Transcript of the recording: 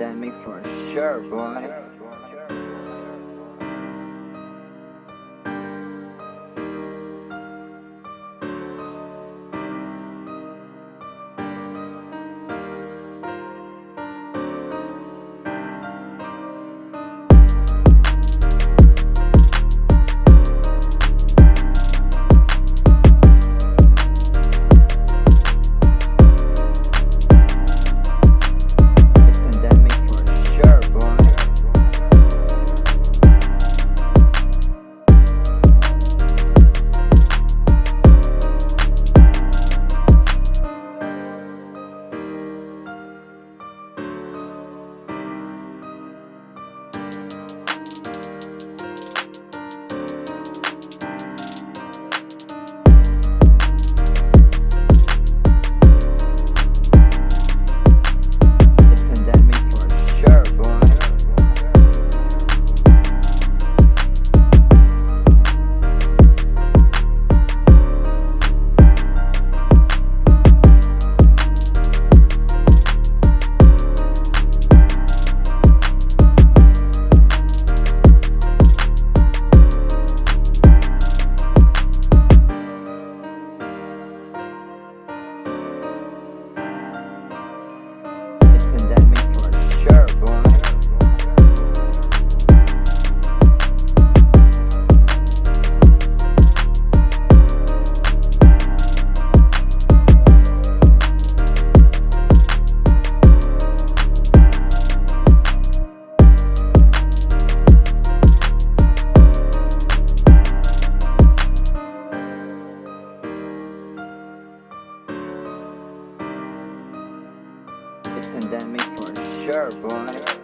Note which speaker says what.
Speaker 1: pandemic for sure, boy. Pandemic for sure, boy.